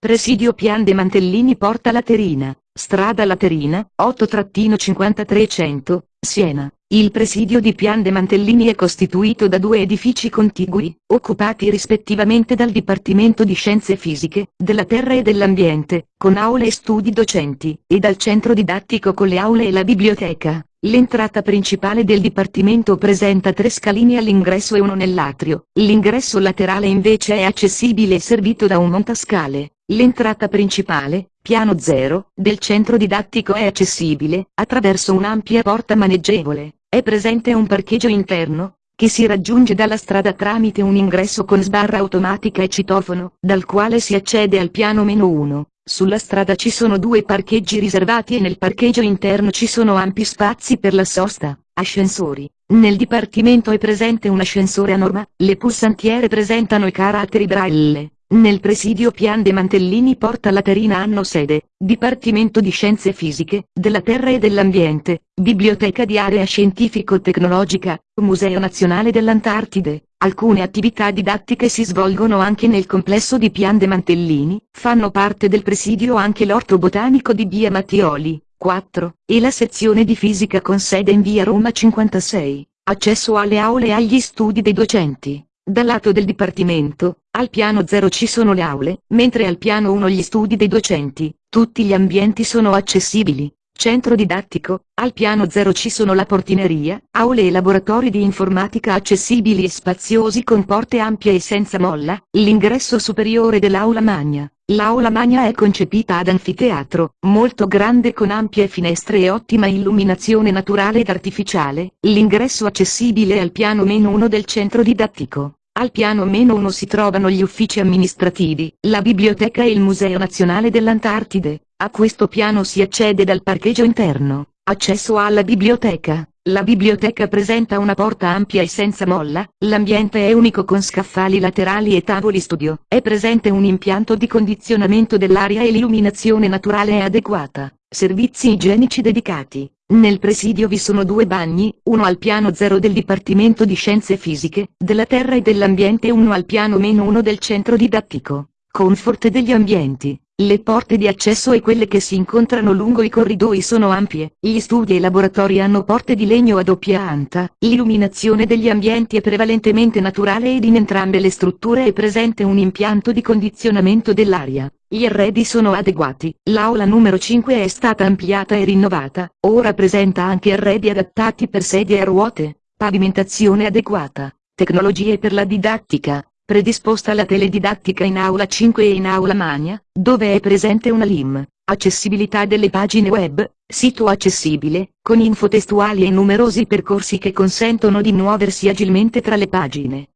Presidio Pian de Mantellini Porta Laterina, strada Laterina, 8-53100, Siena. Il presidio di Pian de Mantellini è costituito da due edifici contigui, occupati rispettivamente dal Dipartimento di Scienze Fisiche, della Terra e dell'Ambiente, con aule e studi docenti, e dal centro didattico con le aule e la biblioteca. L'entrata principale del dipartimento presenta tre scalini all'ingresso e uno nell'atrio, l'ingresso laterale invece è accessibile e servito da un montascale. L'entrata principale, piano 0, del centro didattico è accessibile, attraverso un'ampia porta maneggevole. È presente un parcheggio interno, che si raggiunge dalla strada tramite un ingresso con sbarra automatica e citofono, dal quale si accede al piano meno 1. Sulla strada ci sono due parcheggi riservati e nel parcheggio interno ci sono ampi spazi per la sosta, ascensori. Nel dipartimento è presente un ascensore a norma, le pulsantiere presentano i caratteri braille. Nel presidio Pian de Mantellini Porta Laterina hanno sede, Dipartimento di Scienze Fisiche, della Terra e dell'Ambiente, Biblioteca di Area Scientifico-Tecnologica, Museo Nazionale dell'Antartide. Alcune attività didattiche si svolgono anche nel complesso di Pian de Mantellini, fanno parte del presidio anche l'orto botanico di Via Mattioli, 4, e la sezione di fisica con sede in Via Roma 56. Accesso alle aule e agli studi dei docenti. Dal lato del Dipartimento, al piano 0 ci sono le aule, mentre al piano 1 gli studi dei docenti, tutti gli ambienti sono accessibili. Centro didattico, al piano 0 ci sono la portineria, aule e laboratori di informatica accessibili e spaziosi con porte ampie e senza molla, l'ingresso superiore dell'aula magna. L'aula magna è concepita ad anfiteatro, molto grande con ampie finestre e ottima illuminazione naturale ed artificiale, l'ingresso accessibile al piano meno 1 del centro didattico. Al piano meno 1 si trovano gli uffici amministrativi, la biblioteca e il Museo Nazionale dell'Antartide. A questo piano si accede dal parcheggio interno. Accesso alla biblioteca. La biblioteca presenta una porta ampia e senza molla, l'ambiente è unico con scaffali laterali e tavoli studio. È presente un impianto di condizionamento dell'aria e l'illuminazione naturale è adeguata. Servizi igienici dedicati. Nel presidio vi sono due bagni, uno al piano 0 del Dipartimento di Scienze Fisiche, della Terra e dell'Ambiente e uno al piano meno 1 del centro didattico. Comfort degli ambienti. Le porte di accesso e quelle che si incontrano lungo i corridoi sono ampie, gli studi e i laboratori hanno porte di legno a doppia anta, l'illuminazione degli ambienti è prevalentemente naturale ed in entrambe le strutture è presente un impianto di condizionamento dell'aria. Gli arredi sono adeguati, l'aula numero 5 è stata ampliata e rinnovata, ora presenta anche arredi adattati per sedie a ruote, pavimentazione adeguata, tecnologie per la didattica, predisposta la teledidattica in aula 5 e in aula magna, dove è presente una LIM, accessibilità delle pagine web, sito accessibile, con info testuali e numerosi percorsi che consentono di muoversi agilmente tra le pagine.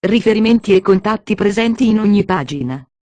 Riferimenti e contatti presenti in ogni pagina.